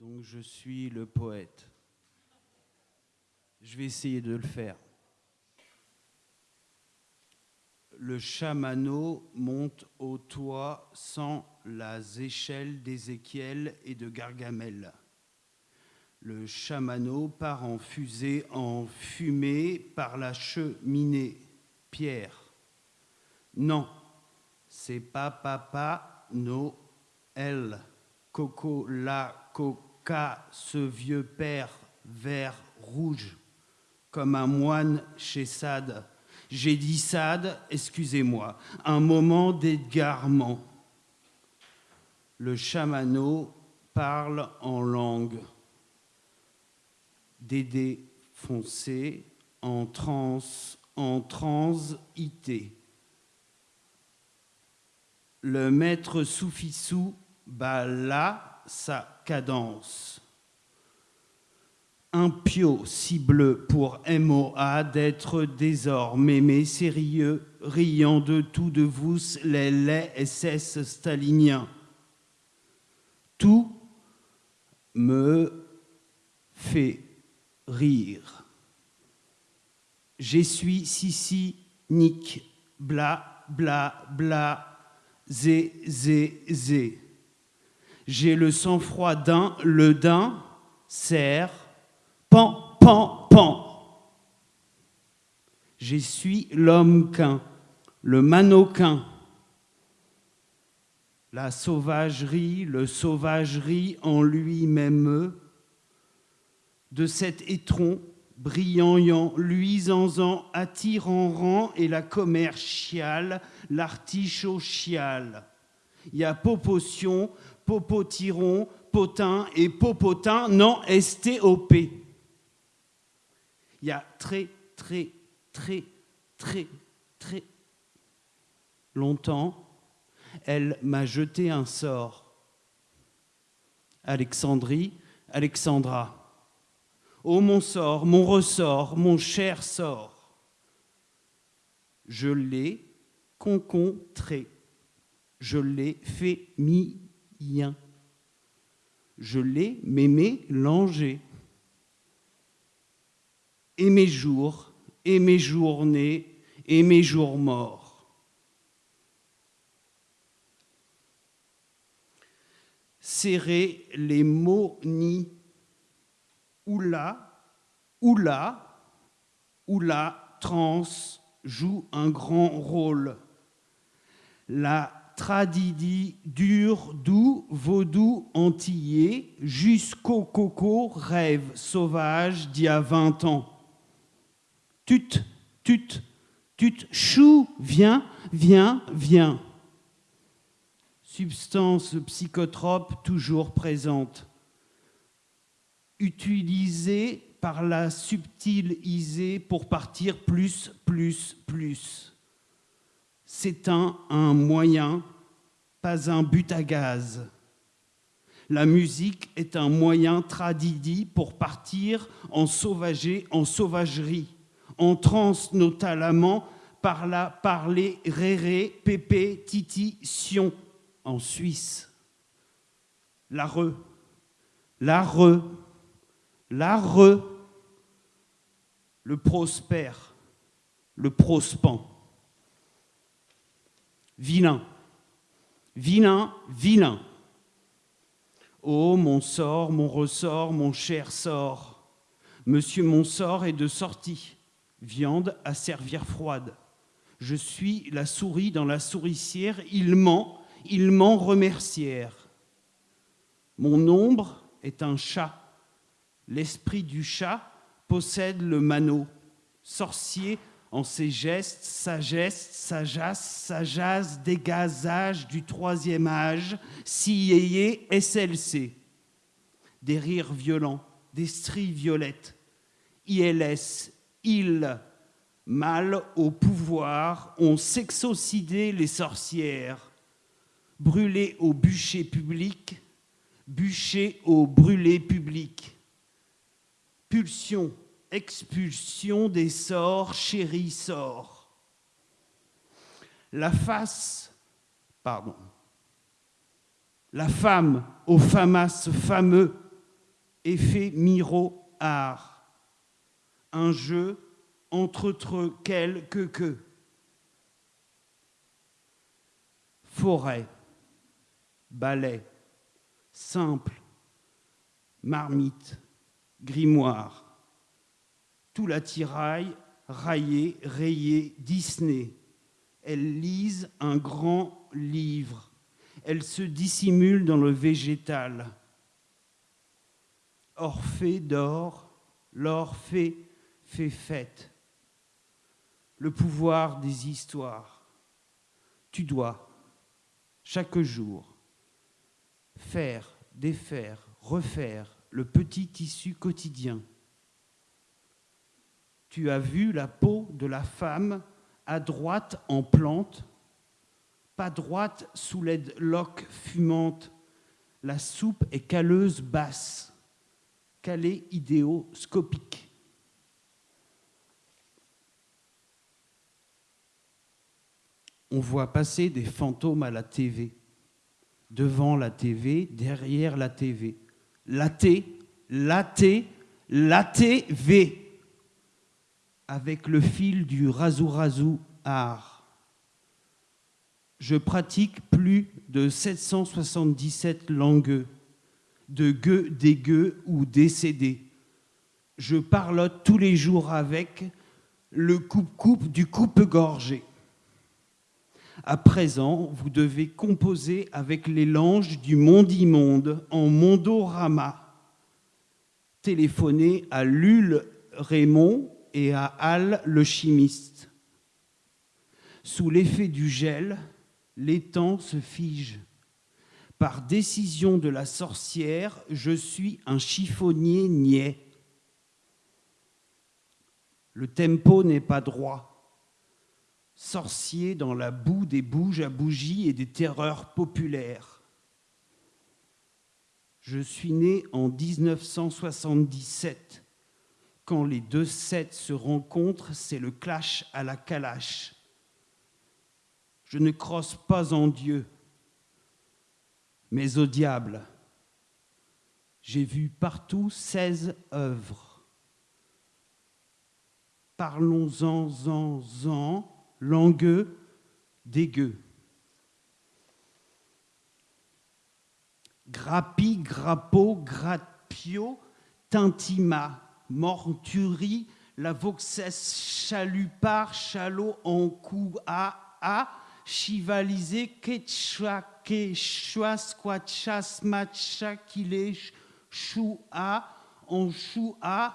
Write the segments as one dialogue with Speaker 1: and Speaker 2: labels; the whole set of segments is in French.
Speaker 1: Donc je suis le poète. Je vais essayer de le faire. Le chamano monte au toit sans les échelles d'Ézéchiel et de Gargamel. Le chamano part en fusée, en fumée par la cheminée. Pierre. Non, c'est pas papa, Noël. Coco, la ce vieux père vert rouge, comme un moine chez Sade. J'ai dit Sade, excusez-moi, un moment d'égarement. Le chamano parle en langue. Dédé foncé, en transe, en transité. Le maître Soufissou bat là sa cadence. Un pio cible pour MOA d'être désormais mais sérieux, riant de tout de vous les laits SS staliniens. Tout me fait rire. Je suis si nick, bla, bla, bla, zé, zé, zé. J'ai le sang-froid d'un, le d'un, serre, pan, pan, pan. Je suis l'homme qu'un, le manoquin, la sauvagerie, le sauvagerie en lui-même, de cet étron brillant, luisant, attirant rang et la commerciale, l'artichaut chial. Il y a popotion, popotiron, potin et popotin, non STOP. Il y a très, très, très, très, très longtemps, elle m'a jeté un sort. Alexandrie, Alexandra. Oh mon sort, mon ressort, mon cher sort. Je l'ai concontré, je l'ai fait je l'ai mélangé. Et mes jours, et mes journées, et mes jours morts. Serrer les mots ni Oula, Oula, Oula, trans joue un grand rôle. La tradidi dure, doux, vaudou, antillais, jusqu'au coco, rêve sauvage d'il y a 20 ans. Tut, tut, tut, chou, viens, viens, viens. Substance psychotrope toujours présente utilisé par la subtile isée pour partir plus, plus, plus. C'est un, moyen, pas un but à gaz. La musique est un moyen tradidi pour partir en sauvager, en sauvagerie, en transe notamment par la parler réré, pépé, titi, sion en Suisse. La re, la re, L'are, le prospère, le prospan. Vilain, vilain, vilain. Oh, mon sort, mon ressort, mon cher sort. Monsieur mon sort est de sortie. Viande à servir froide. Je suis la souris dans la souricière. Il ment, il ment remercière. Mon ombre est un chat L'esprit du chat possède le manneau, sorcier en ses gestes, sagesse, sajasse, sajasse, dégazage du troisième âge, si SLC. Des rires violents, des stries violettes, ILS, il, mal au pouvoir, ont sexocidé les sorcières, brûlé au bûcher public, bûcher au brûlé public. Pulsion, expulsion des sorts, chéri sort. La face, pardon, la femme au famas fameux, effet miro art. Un jeu entre quelques que. Forêt, ballet, simple, marmite, grimoire, tout l'attirail, raillé, rayé, Disney. Elles lisent un grand livre. Elles se dissimulent dans le végétal. Orphée dort, l'Orphée fait fête. Le pouvoir des histoires. Tu dois, chaque jour, faire, défaire, refaire le petit tissu quotidien. Tu as vu la peau de la femme à droite en plante, pas droite sous l'aide loque fumante. La soupe est caleuse basse, calée idéoscopique. On voit passer des fantômes à la TV, devant la TV, derrière la TV. La T, la T, la avec le fil du razou-razou art. Je pratique plus de 777 langues, de gueux, dégueux ou décédés. Je parlote tous les jours avec le coupe-coupe du coupe-gorgé. À présent, vous devez composer avec les langes du monde-immonde en mondorama. Téléphonez à Lul Raymond et à Hal le chimiste. Sous l'effet du gel, l'étang se fige. Par décision de la sorcière, je suis un chiffonnier niais. Le tempo n'est pas droit. Sorcier dans la boue des bouges à bougies et des terreurs populaires. Je suis né en 1977 quand les deux sets se rencontrent, c'est le clash à la calache. Je ne crosse pas en Dieu, mais au diable. J'ai vu partout 16 œuvres. Parlons-en, en, en, langueux, dégueu. Grappi, grappo, grappio, tintima morturie, la voxès chalupar, chalot en coup à a, chivalisé, quechua, quechua, squatcha, matcha, kile, choua, en choua,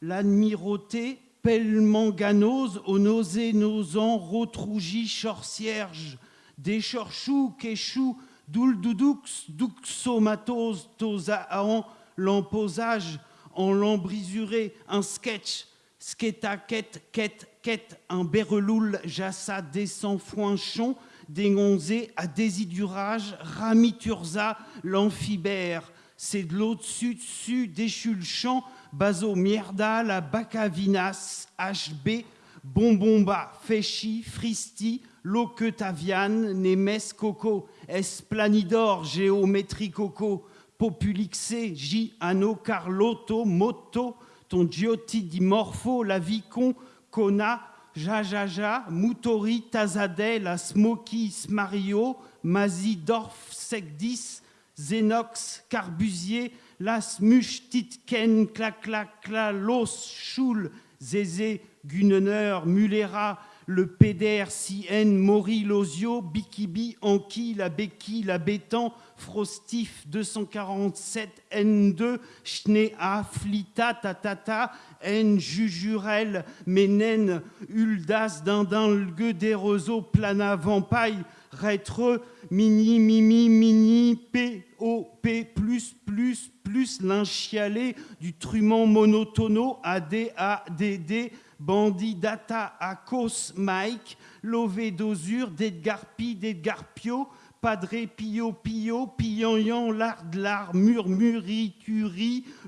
Speaker 1: l'admirauté, pelmanganose, au nausée, nosant, rotrougi, chorcierge, déchorchou, quechou, doul doudoux, duxomatose, tosaon, l'emposage, en l'embrisuré, un sketch, sketa, quête, quête, quête, un berreloul, jassa, descend, foinchon, dégonzé à désidurage, ramiturza, l'amphibère, c'est de l'eau dessus, dessus, déchulchant, baso, mierda, la bacavinas, HB, bonbomba, féchi, fristi, loquetaviane, nemes, coco, esplanidor, géométrie coco, Populixé, J, Anno, Carlotto, Moto, ton Giotti di Morpho, la Vicon, Kona, Jajaja, Mutori, Tazadeh, la Smoky, Mario, Mazi, Dorf, Segdis, Zenox, Carbusier, Las Mush, Titken, Claclacla, Los, Schul, Zézé, Gunner, Mulera, le Cien, Mori, Losio, Bikibi, Anki, la Béki, la Bétan, Frostif 247 N2 Schnea Flita Tatata N Jujurel Menen Uldas Dindin Lgue Derezo Plana Vampaille Rétre Mini Mimi Mini P O P plus plus plus l'inchialé du trument monotono AD ADD Bandit Data Akos Mike Lové d'Osur d'Edgar Pi d'Edgar Pio Padré, Pio, Pio, Pian, Lard, Lard,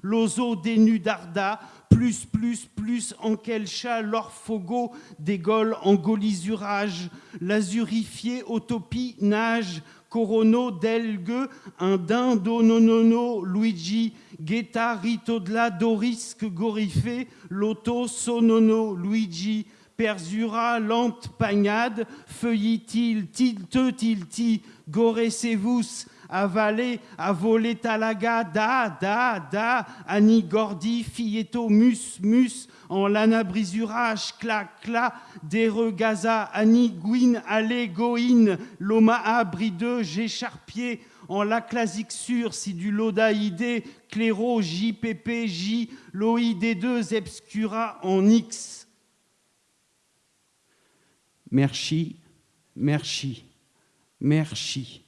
Speaker 1: Lozo, Dénudarda, plus, plus, plus, Ankelcha, L'Orphogo, Dégol, Angolisurage, L'Azurifié, Autopie, Nage, Corono, Delgue, un Dindo, Nonono, Luigi, Guetta, Ritodla, Doris, Gorifé, Lotto, Sonono, Luigi, Perzura, Lante, Pagnade, Feuillitil, Tilte, Tilti, Goresevus, Avalé, Avolé, Talaga, Da, Da, Da, Annie, Gordi, Fieto, Mus, Mus, en Lana, Brisurage, Cla, Cla, Dere, Gaza, Annie, Guin, Allé, Goïne, Lomaa, Brideux, Gécharpier, en la classique sur, si du lodaïdé, cléro, JPP, J, loïd2, obscura en X. Merci, merci, merci.